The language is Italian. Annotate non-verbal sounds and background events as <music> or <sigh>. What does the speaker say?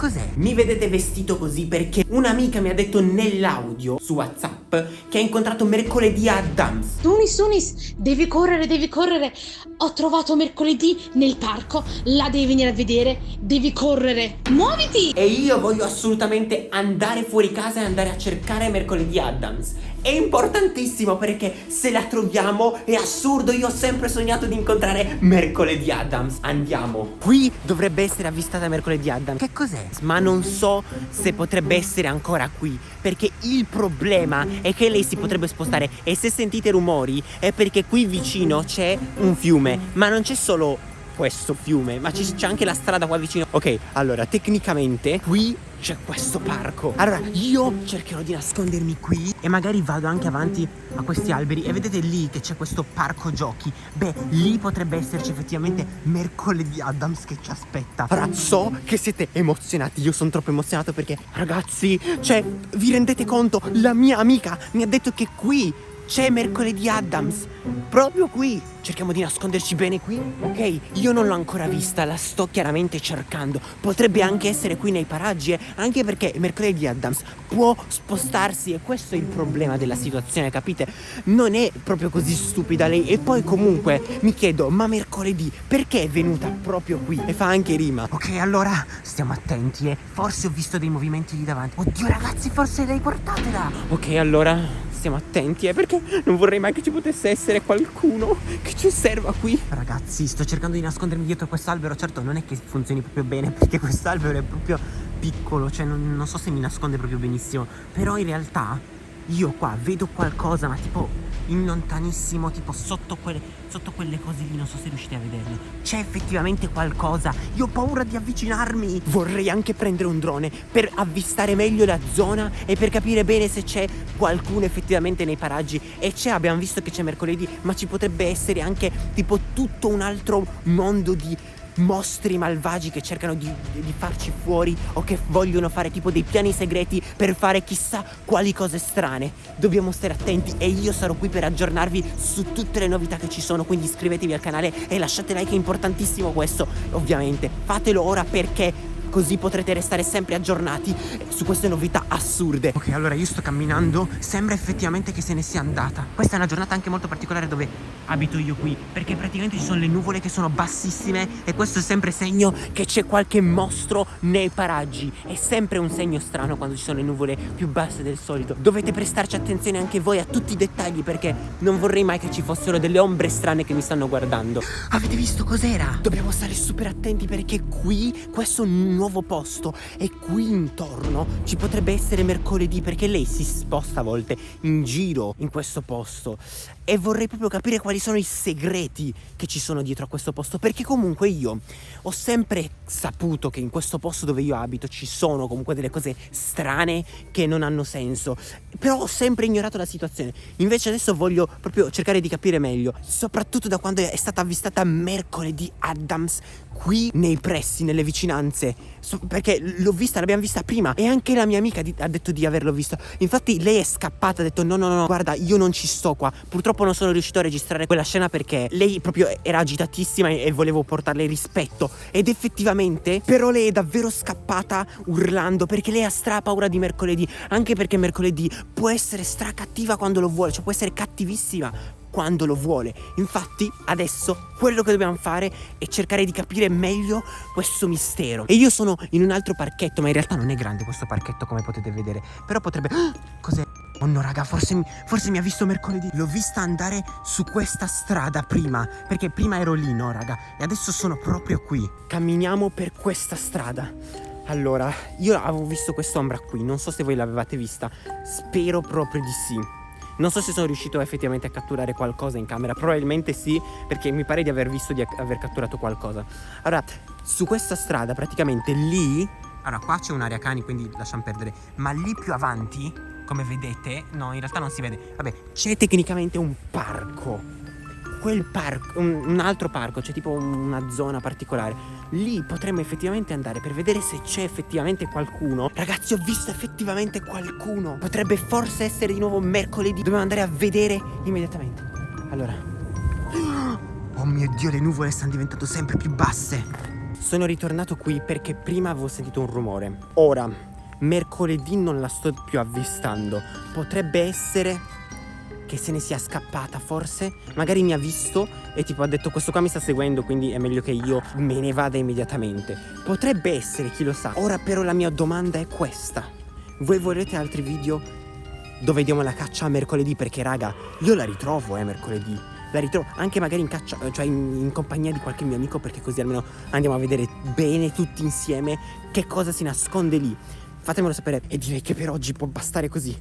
cos'è? Mi vedete vestito così perché un'amica mi ha detto nell'audio su WhatsApp che ha incontrato mercoledì a Adams. Tunis, Tunis, devi correre, devi correre. Ho trovato mercoledì nel parco, la devi venire a vedere, devi correre. Muoviti! E io voglio assolutamente andare fuori casa e andare a cercare mercoledì Adams. È importantissimo perché se la troviamo è assurdo, io ho sempre sognato di incontrare mercoledì Adams. Andiamo. Qui dovrebbe essere avvistata mercoledì Adams. Che cos'è? Ma non so se potrebbe essere ancora qui perché il problema è che lei si potrebbe spostare e se sentite rumori è perché qui vicino c'è un fiume, ma non c'è solo questo fiume, ma c'è anche la strada qua vicino. Ok, allora, tecnicamente qui c'è questo parco. Allora, io cercherò di nascondermi qui e magari vado anche avanti a questi alberi e vedete lì che c'è questo parco giochi. Beh, lì potrebbe esserci effettivamente mercoledì Adams che ci aspetta. Allora, so che siete emozionati, io sono troppo emozionato perché, ragazzi, cioè, vi rendete conto? La mia amica mi ha detto che qui c'è mercoledì Adams, proprio qui. Cerchiamo di nasconderci bene qui. Ok, io non l'ho ancora vista, la sto chiaramente cercando. Potrebbe anche essere qui nei paraggi, eh? anche perché mercoledì Adams può spostarsi e questo è il problema della situazione, capite? Non è proprio così stupida lei. E poi comunque mi chiedo, ma mercoledì perché è venuta proprio qui? E fa anche rima. Ok, allora stiamo attenti, eh. Forse ho visto dei movimenti lì davanti. Oddio ragazzi, forse lei portatela. Ok, allora stiamo attenti, eh, perché non vorrei mai che ci potesse essere qualcuno che ci osserva qui. Ragazzi, sto cercando di nascondermi dietro quest'albero. Certo, non è che funzioni proprio bene, <laughs> perché quest'albero è proprio piccolo, cioè non, non so se mi nasconde proprio benissimo. Però in realtà io qua vedo qualcosa, ma tipo in lontanissimo, tipo sotto quelle, sotto quelle cose lì, non so se riuscite a vederle. C'è effettivamente qualcosa. Io ho paura di avvicinarmi. Vorrei anche prendere un drone per avvistare meglio la zona e per capire bene se c'è qualcuno effettivamente nei paraggi. E c'è, abbiamo visto che c'è mercoledì, ma ci potrebbe essere anche tipo tutto un altro mondo di mostri malvagi che cercano di, di, farci fuori o che vogliono fare tipo dei piani segreti per fare chissà quali cose strane. Dobbiamo stare attenti e io sarò qui per aggiornarvi su tutte le novità che ci sono, quindi iscrivetevi al canale e lasciate like, è importantissimo questo, ovviamente. Fatelo ora perché così potrete restare sempre aggiornati su queste novità assurde. Ok, allora io sto camminando, sembra effettivamente che se ne sia andata. Questa è una giornata anche molto particolare dove abito io qui, perché praticamente ci sono le nuvole che sono bassissime e questo è sempre segno che c'è qualche mostro nei paraggi. È sempre un segno strano quando ci sono le nuvole più basse del solito. Dovete prestarci attenzione anche voi a tutti i dettagli perché non vorrei mai che ci fossero delle ombre strane che mi stanno guardando. Avete visto cos'era? Dobbiamo stare super attenti perché qui questo nuovo posto e qui intorno ci potrebbe essere mercoledì perché lei si sposta a volte in giro in questo posto. E vorrei proprio capire quali sono i segreti che ci sono dietro a questo posto perché comunque io ho sempre saputo che in questo posto dove io abito ci sono comunque delle cose strane che non hanno senso. Però ho sempre ignorato la situazione. Invece adesso voglio proprio cercare di capire meglio soprattutto da quando è stata avvistata mercoledì Adams qui nei pressi, nelle vicinanze. Perché l'ho vista, l'abbiamo vista prima e anche la mia amica di, ha detto di averlo visto. Infatti lei è scappata, ha detto no no no guarda io non ci sto qua. Purtroppo non sono riuscito a registrare quella scena perché lei proprio era agitatissima e, e volevo portarle rispetto. Ed effettivamente però lei è davvero scappata urlando perché lei ha stra paura di mercoledì. Anche perché mercoledì può essere stra cattiva quando lo vuole cioè può essere cattivissima quando lo vuole. Infatti adesso quello che dobbiamo fare è cercare di capire meglio questo mistero. E io sono in un altro parchetto, ma in realtà non è grande questo parchetto come potete vedere. Però potrebbe... <gasps> Cos'è? Oh no raga, forse, forse mi ha visto mercoledì L'ho vista andare su questa strada prima Perché prima ero lì, no raga E adesso sono proprio qui Camminiamo per questa strada Allora, io avevo visto quest'ombra qui Non so se voi l'avevate vista Spero proprio di sì non so se sono riuscito effettivamente a catturare qualcosa in camera, probabilmente sì, perché mi pare di aver visto di aver catturato qualcosa. Allora, su questa strada praticamente lì... Allora, qua c'è un'area cani, quindi lasciamo perdere. Ma lì più avanti, come vedete, no, in realtà non si vede. Vabbè, c'è tecnicamente un parco quel parco, un, un altro parco, c'è tipo una zona particolare. Lì potremmo effettivamente andare per vedere se c'è effettivamente qualcuno. Ragazzi, ho visto effettivamente qualcuno. Potrebbe forse essere di nuovo mercoledì. Dobbiamo andare a vedere immediatamente. Allora. Oh mio Dio, le nuvole stanno diventando sempre più basse. Sono ritornato qui perché prima avevo sentito un rumore. Ora, mercoledì non la sto più avvistando. Potrebbe essere che se ne sia scappata, forse. Magari mi ha visto e tipo ha detto questo qua mi sta seguendo, quindi è meglio che io me ne vada immediatamente. Potrebbe essere, chi lo sa. Ora però la mia domanda è questa. Voi volete altri video dove vediamo la caccia a mercoledì? Perché raga, io la ritrovo eh mercoledì. La ritrovo anche magari in caccia, cioè in, in compagnia di qualche mio amico perché così almeno andiamo a vedere bene tutti insieme che cosa si nasconde lì. Fatemelo sapere e direi che per oggi può bastare così.